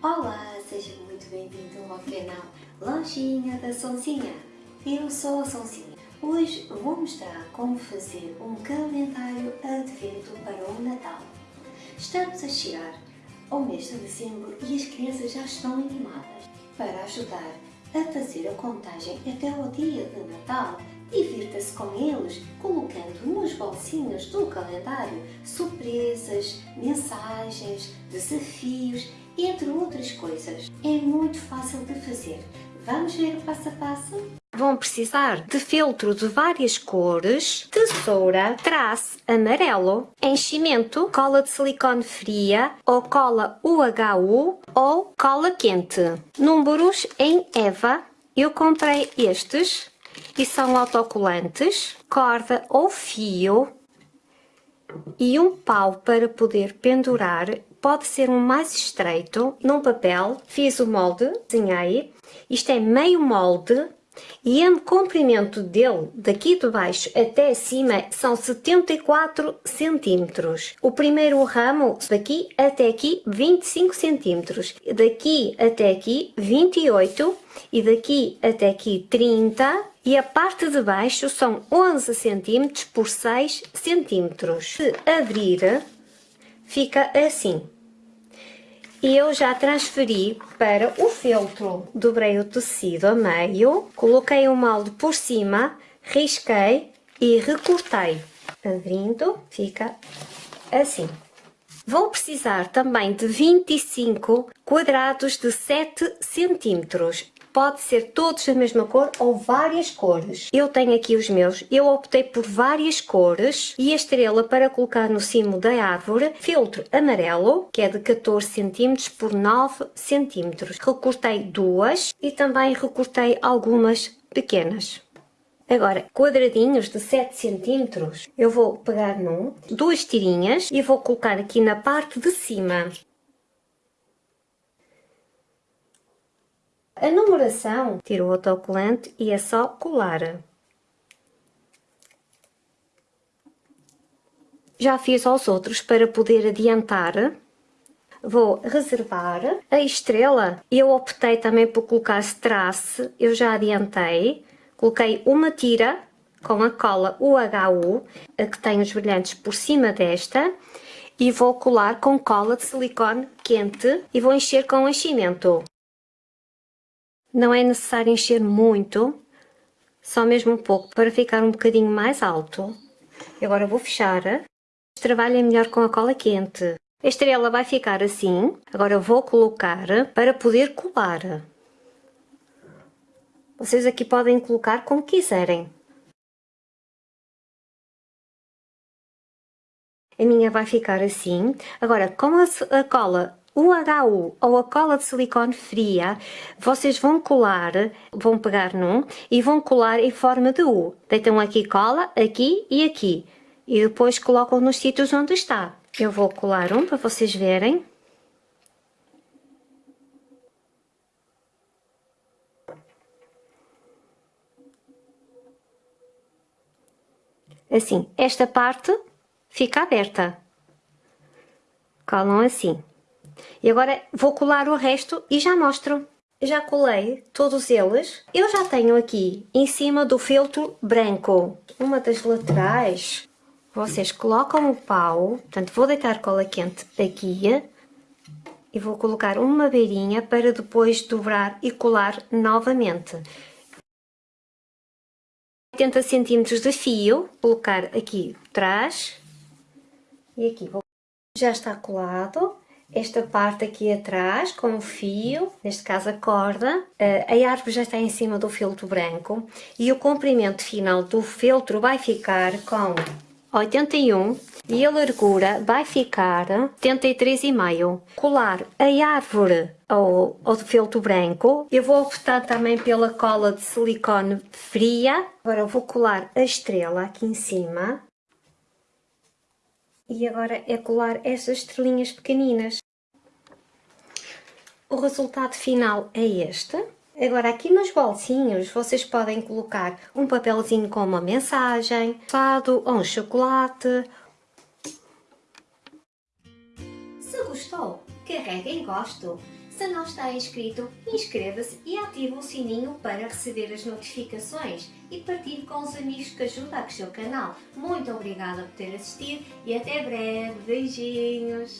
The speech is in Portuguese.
Olá, seja muito bem-vindo ao canal Lojinha da Sonzinha. Eu sou a Sonzinha. Hoje vou mostrar como fazer um calendário advento para o Natal. Estamos a chegar ao mês de dezembro e as crianças já estão animadas. Para ajudar a fazer a contagem até ao dia de Natal, divirta-se com eles colocando nos bolsinhos do calendário surpresas, mensagens, desafios entre outras coisas. É muito fácil de fazer. Vamos ver o passo a passo? Vão precisar de filtro de várias cores, tesoura, traço amarelo, enchimento, cola de silicone fria ou cola UHU ou cola quente. Números em EVA. Eu comprei estes e são autocolantes, corda ou fio e um pau para poder pendurar pode ser um mais estreito, num papel, fiz o molde, desenhei, isto é meio molde, e o comprimento dele, daqui de baixo até cima, são 74 centímetros. O primeiro ramo, daqui até aqui, 25 centímetros. Daqui até aqui, 28. E daqui até aqui, 30. E a parte de baixo são 11 centímetros por 6 centímetros. Se abrir, fica assim. E eu já transferi para o feltro. Dobrei o tecido a meio, coloquei o molde por cima, risquei e recortei. Abrindo, fica assim. Vou precisar também de 25 quadrados de 7 centímetros pode ser todos da mesma cor ou várias cores. Eu tenho aqui os meus, eu optei por várias cores e a estrela para colocar no cimo da árvore, filtro amarelo, que é de 14 cm por 9 cm. Recortei duas e também recortei algumas pequenas. Agora, quadradinhos de 7 cm, eu vou pegar num, duas tirinhas e vou colocar aqui na parte de cima. A numeração, tiro o autocolante e é só colar. Já fiz aos outros para poder adiantar. Vou reservar. A estrela, eu optei também por colocar strass, eu já adiantei. Coloquei uma tira com a cola UHU, a que tem os brilhantes por cima desta, e vou colar com cola de silicone quente e vou encher com enchimento. Não é necessário encher muito, só mesmo um pouco, para ficar um bocadinho mais alto. Agora vou fechar. Este trabalho é melhor com a cola quente. A estrela vai ficar assim. Agora vou colocar para poder colar. Vocês aqui podem colocar como quiserem. A minha vai ficar assim. Agora, como a cola o HU ou a cola de silicone fria, vocês vão colar, vão pegar num e vão colar em forma de U. Deitam aqui cola, aqui e aqui. E depois colocam nos sítios onde está. Eu vou colar um para vocês verem. Assim, esta parte fica aberta. Colam assim. E agora vou colar o resto e já mostro. Já colei todos eles. Eu já tenho aqui em cima do filtro branco. Uma das laterais, vocês colocam o pau. Portanto, vou deitar cola quente aqui. E vou colocar uma beirinha para depois dobrar e colar novamente. 80 centímetros de fio, colocar aqui atrás e aqui. Já está colado esta parte aqui atrás com o fio, neste caso a corda, eh, a árvore já está em cima do feltro branco e o comprimento final do feltro vai ficar com 81 e a largura vai ficar 73,5. Colar a árvore ao, ao feltro branco, eu vou optar também pela cola de silicone fria. Agora vou colar a estrela aqui em cima e agora é colar estas estrelinhas pequeninas. O resultado final é este. Agora aqui nos bolsinhos vocês podem colocar um papelzinho com uma mensagem, fado ou um chocolate. Se gostou, carregue em gosto. Se não está inscrito, inscreva-se e ative o sininho para receber as notificações e partilhe com os amigos que ajudam a crescer o canal. Muito obrigada por ter assistido e até breve. Beijinhos!